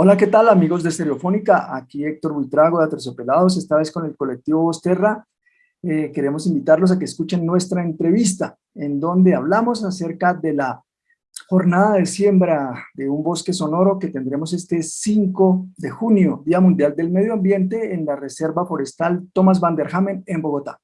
Hola, ¿qué tal amigos de Estereofónica? Aquí Héctor Buitrago de Aterciopelados, esta vez con el colectivo Vosterra. Eh, queremos invitarlos a que escuchen nuestra entrevista, en donde hablamos acerca de la jornada de siembra de un bosque sonoro que tendremos este 5 de junio, Día Mundial del Medio Ambiente, en la Reserva Forestal Thomas van der Hamen en Bogotá.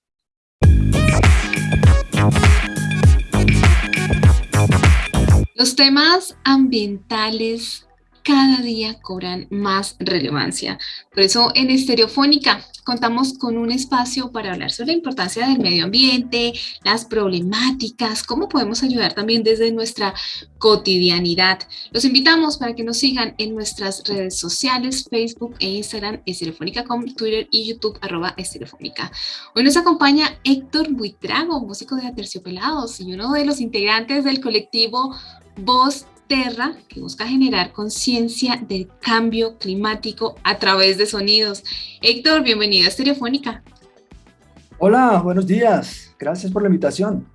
Los temas ambientales cada día cobran más relevancia. Por eso en Estereofónica contamos con un espacio para hablar sobre la importancia del medio ambiente, las problemáticas, cómo podemos ayudar también desde nuestra cotidianidad. Los invitamos para que nos sigan en nuestras redes sociales, Facebook e Instagram, Estereofónica.com, Twitter y YouTube, arroba Estereofónica. Hoy nos acompaña Héctor Buitrago, músico de Aterciopelados y uno de los integrantes del colectivo Voz Terra, que busca generar conciencia del cambio climático a través de sonidos. Héctor, bienvenido a Estereofónica. Hola, buenos días. Gracias por la invitación.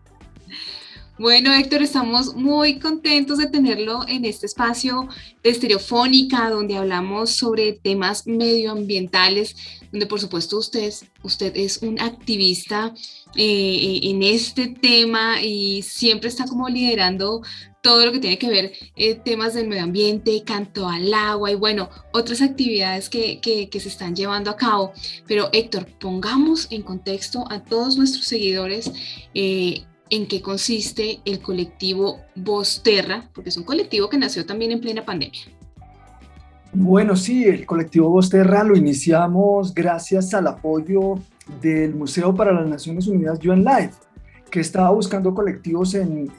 Bueno, Héctor, estamos muy contentos de tenerlo en este espacio de Estereofónica, donde hablamos sobre temas medioambientales, donde por supuesto usted, usted es un activista eh, en este tema y siempre está como liderando todo lo que tiene que ver eh, temas del medio ambiente, canto al agua y bueno, otras actividades que, que, se están llevando a cabo. Pero Héctor, pongamos en contexto a todos nuestros seguidores eh, en qué consiste el colectivo Voz Terra, porque es un colectivo que nació también en plena pandemia. Bueno, sí, el colectivo Voz Terra lo iniciamos gracias al apoyo del Museo para las Naciones Unidas UN Life, que estaba buscando colectivos en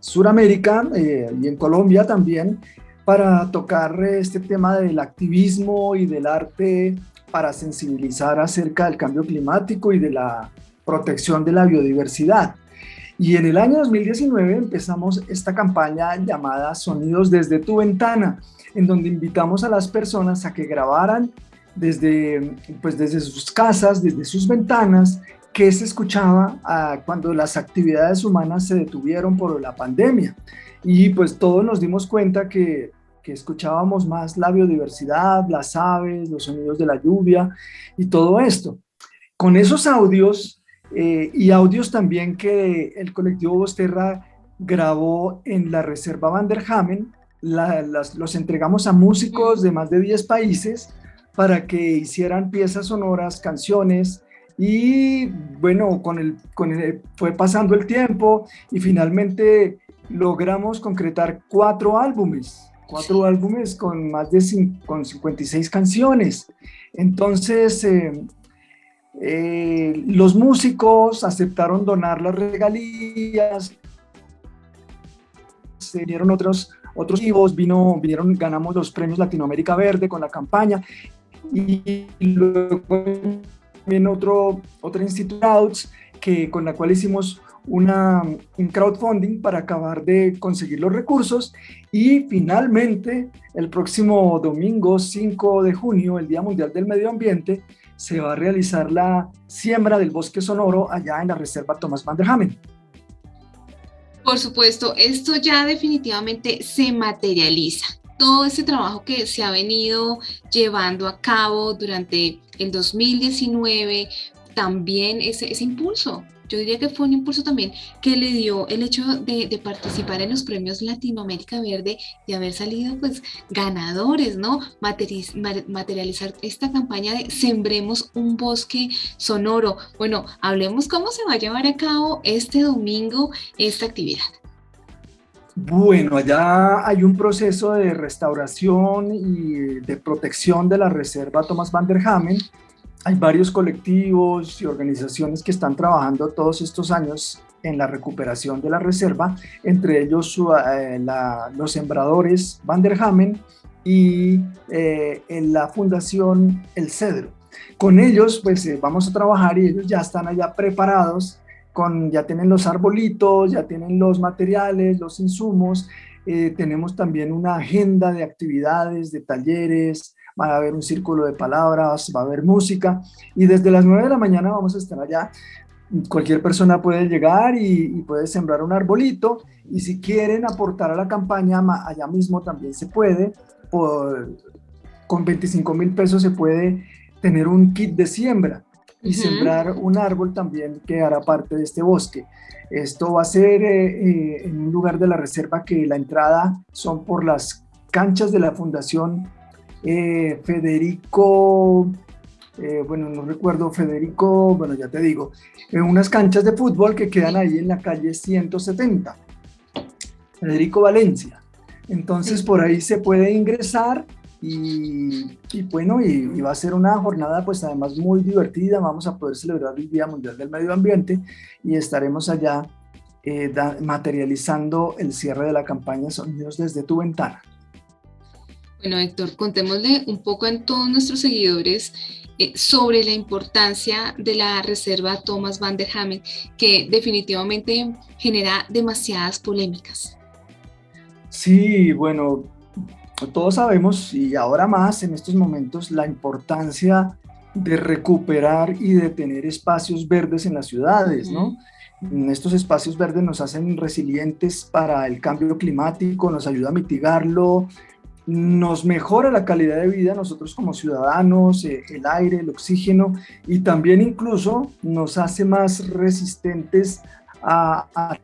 Suramérica eh, y en Colombia también para tocar este tema del activismo y del arte para sensibilizar acerca del cambio climático y de la protección de la biodiversidad. Y en el año 2019 empezamos esta campaña llamada Sonidos desde tu ventana, en donde invitamos a las personas a que grabaran desde, pues desde sus casas, desde sus ventanas, qué se escuchaba ah, cuando las actividades humanas se detuvieron por la pandemia. Y pues todos nos dimos cuenta que, que escuchábamos más la biodiversidad, las aves, los sonidos de la lluvia y todo esto. Con esos audios eh, y audios también que el colectivo Bosterra grabó en la Reserva Van der Hamen, los entregamos a músicos de más de 10 países para que hicieran piezas sonoras, canciones, y bueno, con el, con el, fue pasando el tiempo y finalmente logramos concretar cuatro álbumes, cuatro álbumes con más de con 56 canciones. Entonces, eh, eh, los músicos aceptaron donar las regalías, se dieron otros otros vivos, vino, vinieron, ganamos los premios Latinoamérica Verde con la campaña y luego también otro, otra instituto que, con la cual hicimos una, un crowdfunding para acabar de conseguir los recursos y finalmente el próximo domingo 5 de junio, el Día Mundial del Medio Ambiente, se va a realizar la siembra del bosque sonoro allá en la Reserva Thomas van der Hamen. Por supuesto, esto ya definitivamente se materializa todo ese trabajo que se ha venido llevando a cabo durante el 2019, también ese, ese impulso. Yo diría que fue un impulso también que le dio el hecho de, participar en los premios Latinoamérica Verde y haber salido pues ganadores, ¿no? materializar esta campaña de Sembremos un bosque sonoro. Bueno, hablemos cómo se va a llevar a cabo este domingo esta actividad. Bueno, allá hay un proceso de restauración y de protección de la reserva Thomas van der Hamen. Hay varios colectivos y organizaciones que están trabajando todos estos años en la recuperación de la reserva, entre ellos eh, los sembradores Van der Hamen y eh, en la fundación El Cedro. Con ellos pues eh, vamos a trabajar y ellos ya están allá preparados ya tienen los arbolitos, ya tienen los materiales, los insumos, eh, tenemos también una agenda de actividades, de talleres, va a haber un círculo de palabras, va a haber música y desde las 9 de la mañana vamos a estar allá. Cualquier persona puede llegar y, y puede sembrar un arbolito y si quieren aportar a la campaña allá mismo también se puede. con 25 mil pesos se puede tener un kit de siembra y sembrar un árbol también que hará parte de este bosque. Esto va a ser eh, eh, en un lugar de la reserva que la entrada son por las canchas de la Fundación eh, Federico, bueno, no recuerdo, Federico, bueno, ya te digo, en unas canchas de fútbol que quedan ahí en la calle 170, Federico Valencia. Entonces por ahí se puede ingresar y, bueno, y, va a ser una jornada pues además muy divertida, vamos a poder celebrar el Día Mundial del Medio Ambiente y estaremos allá eh, materializando el cierre de la campaña Sonidos desde tu ventana. Bueno Héctor, contémosle un poco a todos nuestros seguidores eh, sobre la importancia de la reserva Thomas van der Hamen, que definitivamente genera demasiadas polémicas. Sí, bueno, todos sabemos, y ahora más en estos momentos, la importancia de recuperar y de tener espacios verdes en las ciudades, ¿no? Estos espacios verdes nos hacen resilientes para el cambio climático, nos ayuda a mitigarlo, nos mejora la calidad de vida nosotros como ciudadanos, eh, el aire, el oxígeno, y también incluso nos hace más resistentes a, a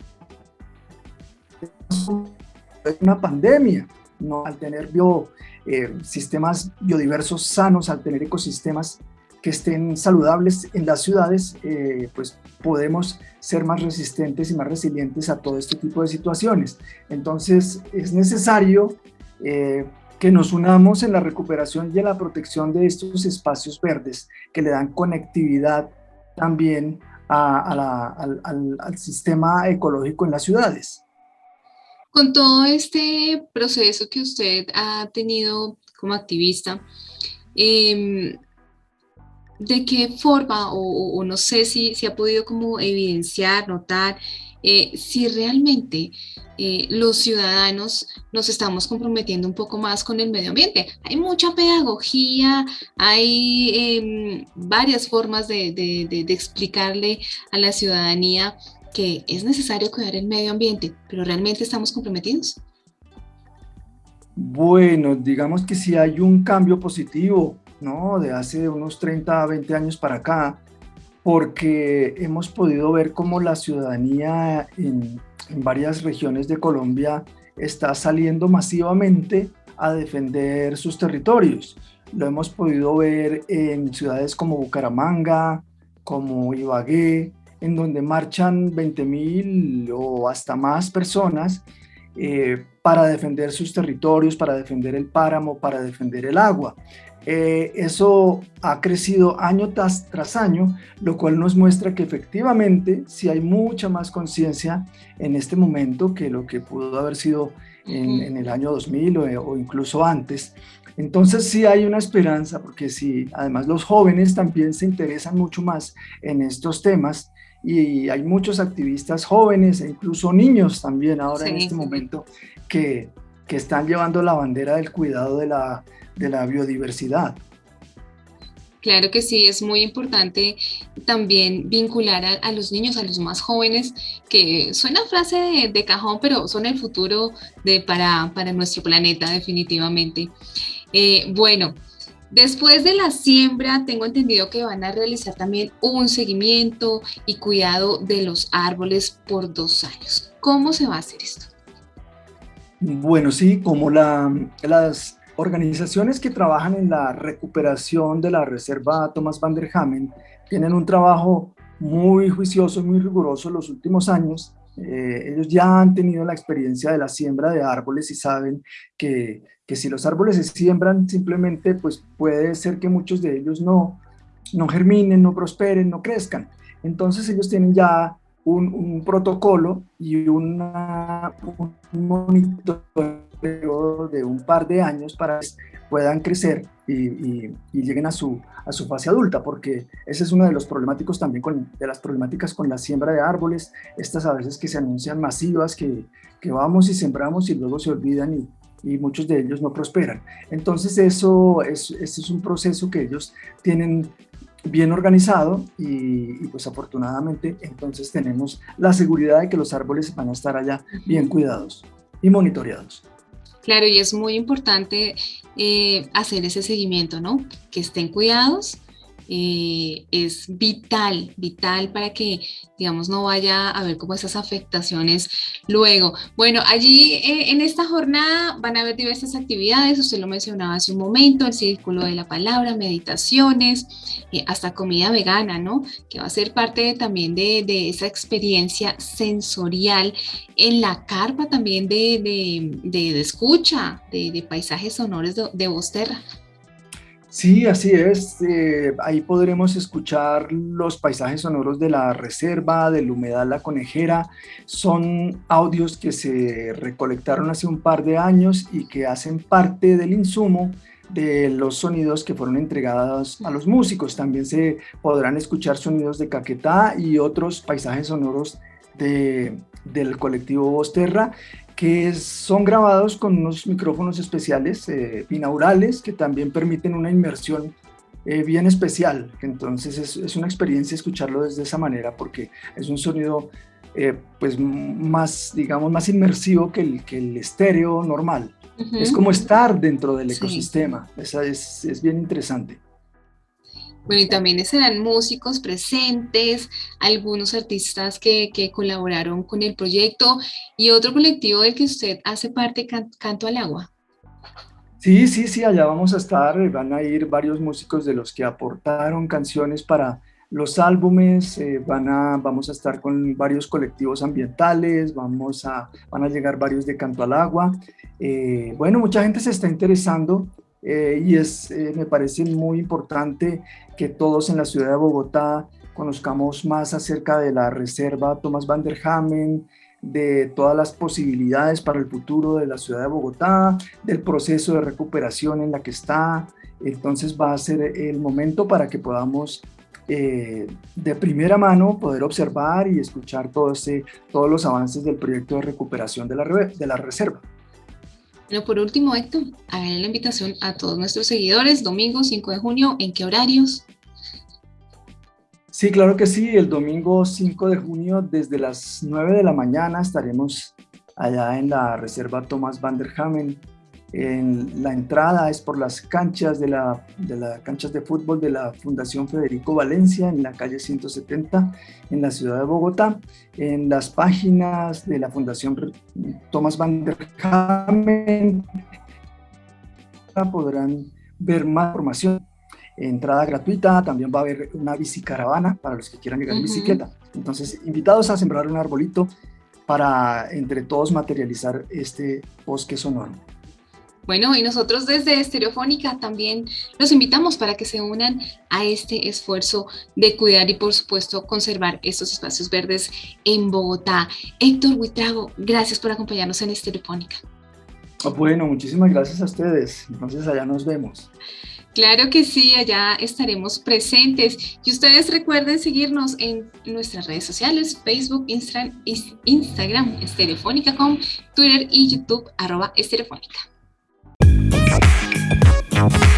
una pandemia. ¿No? al tener bio, eh, sistemas biodiversos sanos, al tener ecosistemas que estén saludables en las ciudades, eh, pues podemos ser más resistentes y más resilientes a todo este tipo de situaciones. Entonces es necesario eh, que nos unamos en la recuperación y en la protección de estos espacios verdes que le dan conectividad también al, al sistema ecológico en las ciudades. Con todo este proceso que usted ha tenido como activista, em, ¿de qué forma, o, no sé si, si, ha podido como evidenciar, notar, eh, si realmente eh, los ciudadanos nos estamos comprometiendo un poco más con el medio ambiente. Hay mucha pedagogía, hay em, varias formas de explicarle a la ciudadanía que es necesario cuidar el medio ambiente, pero ¿realmente estamos comprometidos? Bueno, digamos que si hay un cambio positivo, ¿no? De hace unos 30 a 20 años para acá, porque hemos podido ver cómo la ciudadanía en, en varias regiones de Colombia está saliendo masivamente a defender sus territorios. Lo hemos podido ver en ciudades como Bucaramanga, como Ibagué, en donde marchan 20.000 o hasta más personas eh, para defender sus territorios, para defender el páramo, para defender el agua. Eh, eso ha crecido año tras, tras, año, lo cual nos muestra que efectivamente si hay mucha más conciencia en este momento que lo que pudo haber sido en, el año 2000 o, o, incluso antes. Entonces sí hay una esperanza, porque si además los jóvenes también se interesan mucho más en estos temas, y hay muchos activistas jóvenes e incluso niños también ahora en este momento que, que, están llevando la bandera del cuidado de la, de la biodiversidad. Claro que sí, es muy importante también vincular a, los niños, a los más jóvenes, que suena frase de, cajón, pero son el futuro de, para, para nuestro planeta definitivamente. Eh, bueno, Después de la siembra, tengo entendido que van a realizar también un seguimiento y cuidado de los árboles por dos años. ¿Cómo se va a hacer esto? Bueno, sí, como la, las organizaciones que trabajan en la recuperación de la reserva Thomas van der Hamen tienen un trabajo muy juicioso y muy riguroso en los últimos años. Eh, ellos ya han tenido la experiencia de la siembra de árboles y saben que que si los árboles se siembran simplemente, pues puede ser que muchos de ellos no, no germinen, no prosperen, no crezcan. Entonces ellos tienen ya un, protocolo y una, un monitoreo de un par de años para que puedan crecer y, lleguen a su, a su fase adulta, porque ese es uno de los problemáticos también con, de las problemáticas con la siembra de árboles, estas a veces que se anuncian masivas, que, que vamos y sembramos y luego se olvidan y, y muchos de ellos no prosperan. Entonces eso es, es un proceso que ellos tienen bien organizado y, pues afortunadamente entonces tenemos la seguridad de que los árboles van a estar allá bien cuidados y monitoreados. Claro, y es muy importante eh, hacer ese seguimiento, ¿no? Que estén cuidados eh, es vital, vital para que, digamos, no vaya a haber como esas afectaciones luego. Bueno, allí eh, en esta jornada van a haber diversas actividades, usted lo mencionaba hace un momento, el círculo de la palabra, meditaciones, eh, hasta comida vegana, ¿no? Que va a ser parte también de, esa experiencia sensorial en la carpa también de, escucha, de, paisajes sonoros de, de Bosterra. Sí, así es. Eh, ahí podremos escuchar los paisajes sonoros de la reserva, del humedal La Conejera. Son audios que se recolectaron hace un par de años y que hacen parte del insumo de los sonidos que fueron entregados a los músicos. También se podrán escuchar sonidos de Caquetá y otros paisajes sonoros de, del colectivo Bosterra que son grabados con unos micrófonos especiales eh, binaurales que también permiten una inmersión eh, bien especial. Entonces es, una experiencia escucharlo desde esa manera porque es un sonido eh, pues más, digamos, más inmersivo que el, que el estéreo normal. Es como estar dentro del ecosistema. Esa es, es bien interesante. Bueno, y también serán músicos presentes, algunos artistas que, colaboraron con el proyecto y otro colectivo del que usted hace parte, Canto al Agua. Sí, sí, sí, allá vamos a estar, van a ir varios músicos de los que aportaron canciones para los álbumes, eh, van a, vamos a estar con varios colectivos ambientales, vamos a, van a llegar varios de Canto al Agua. Eh, bueno, mucha gente se está interesando eh, y es, eh, me parece muy importante que todos en la ciudad de Bogotá conozcamos más acerca de la reserva Thomas van der Hamen, de todas las posibilidades para el futuro de la ciudad de Bogotá, del proceso de recuperación en la que está. Entonces va a ser el momento para que podamos eh, de primera mano poder observar y escuchar todo ese, todos los avances del proyecto de recuperación de la, de la reserva. Bueno, por último, Héctor, hagan la invitación a todos nuestros seguidores, domingo 5 de junio, ¿en qué horarios? Sí, claro que sí, el domingo 5 de junio desde las 9 de la mañana estaremos allá en la Reserva Thomas van der Hamen en la entrada es por las canchas de la, de las canchas de fútbol de la Fundación Federico Valencia en la calle 170 en la ciudad de Bogotá. En las páginas de la Fundación Tomás Van der Hamen podrán ver más información. Entrada gratuita, también va a haber una bicicaravana para los que quieran llegar en bicicleta. Entonces, invitados a sembrar un arbolito para entre todos materializar este bosque sonoro. Bueno, y nosotros desde Estereofónica también los invitamos para que se unan a este esfuerzo de cuidar y por supuesto conservar estos espacios verdes en Bogotá. Héctor Huitrago, gracias por acompañarnos en Estereofónica. Ah, bueno, muchísimas gracias a ustedes. Entonces allá nos vemos. Claro que sí, allá estaremos presentes. Y ustedes recuerden seguirnos en nuestras redes sociales, Facebook, Instagram, Instagram Estereofónica.com, Twitter y YouTube, arroba Estereofónica. Thank